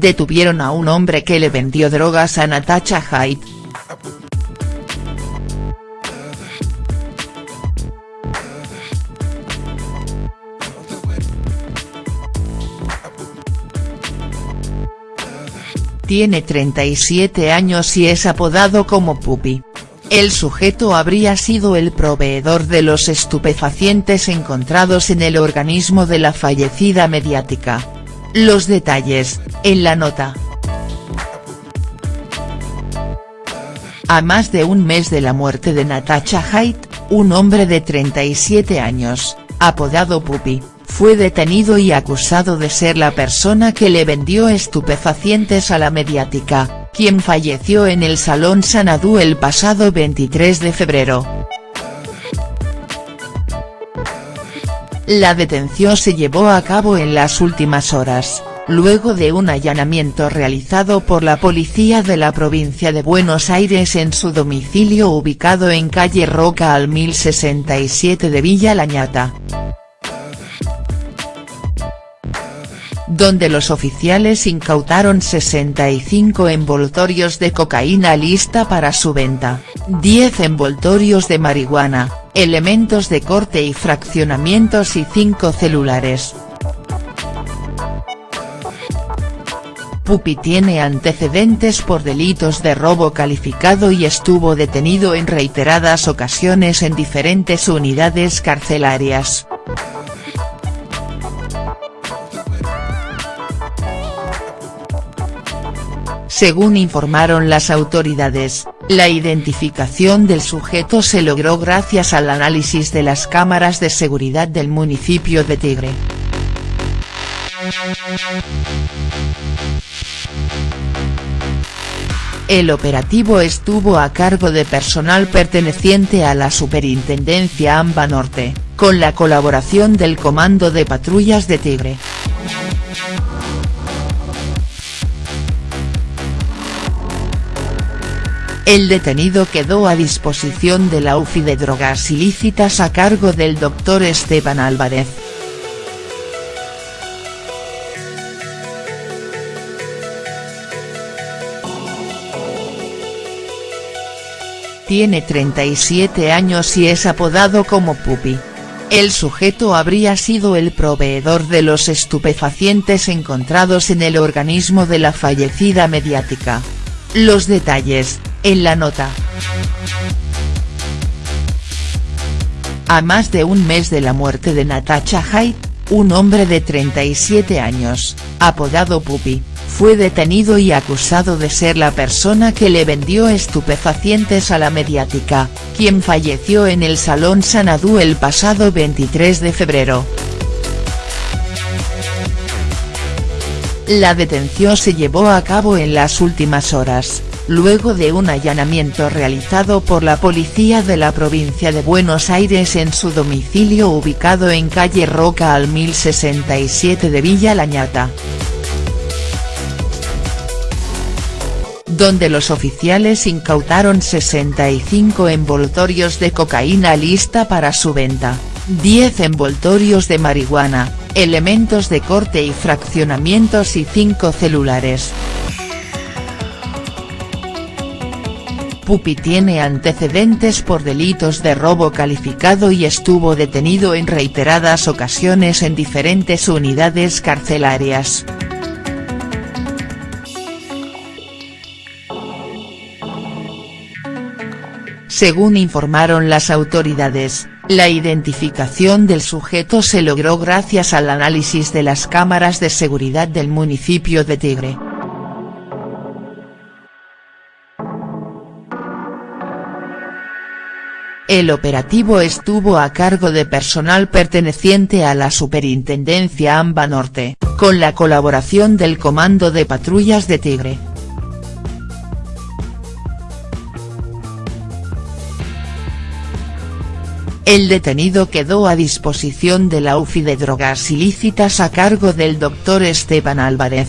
detuvieron a un hombre que le vendió drogas a Natasha Haidt. Tiene 37 años y es apodado como Pupi. El sujeto habría sido el proveedor de los estupefacientes encontrados en el organismo de la fallecida mediática. Los detalles, en la nota. A más de un mes de la muerte de Natasha Haidt, un hombre de 37 años, apodado Pupi, fue detenido y acusado de ser la persona que le vendió estupefacientes a la mediática, quien falleció en el Salón Sanadú el pasado 23 de febrero. La detención se llevó a cabo en las últimas horas, luego de un allanamiento realizado por la policía de la provincia de Buenos Aires en su domicilio ubicado en calle Roca al 1067 de Villa Lañata. donde los oficiales incautaron 65 envoltorios de cocaína lista para su venta, 10 envoltorios de marihuana, elementos de corte y fraccionamientos y 5 celulares. Pupi tiene antecedentes por delitos de robo calificado y estuvo detenido en reiteradas ocasiones en diferentes unidades carcelarias. Según informaron las autoridades, la identificación del sujeto se logró gracias al análisis de las cámaras de seguridad del municipio de Tigre. El operativo estuvo a cargo de personal perteneciente a la Superintendencia AMBA Norte, con la colaboración del Comando de Patrullas de Tigre. El detenido quedó a disposición de la UFI de drogas ilícitas a cargo del doctor Esteban Álvarez. Tiene 37 años y es apodado como Pupi. El sujeto habría sido el proveedor de los estupefacientes encontrados en el organismo de la fallecida mediática. Los detalles, en la nota. A más de un mes de la muerte de Natasha Haidt, un hombre de 37 años, apodado Pupi, fue detenido y acusado de ser la persona que le vendió estupefacientes a la mediática, quien falleció en el Salón Sanadú el pasado 23 de febrero. La detención se llevó a cabo en las últimas horas, luego de un allanamiento realizado por la policía de la provincia de Buenos Aires en su domicilio ubicado en calle Roca al 1067 de Villa Lañata. donde los oficiales incautaron 65 envoltorios de cocaína lista para su venta, 10 envoltorios de marihuana, elementos de corte y fraccionamientos y 5 celulares. Pupi tiene antecedentes por delitos de robo calificado y estuvo detenido en reiteradas ocasiones en diferentes unidades carcelarias. Según informaron las autoridades, la identificación del sujeto se logró gracias al análisis de las cámaras de seguridad del municipio de Tigre. El operativo estuvo a cargo de personal perteneciente a la Superintendencia AMBA Norte, con la colaboración del Comando de Patrullas de Tigre. El detenido quedó a disposición de la UFI de drogas ilícitas a cargo del doctor Esteban Álvarez.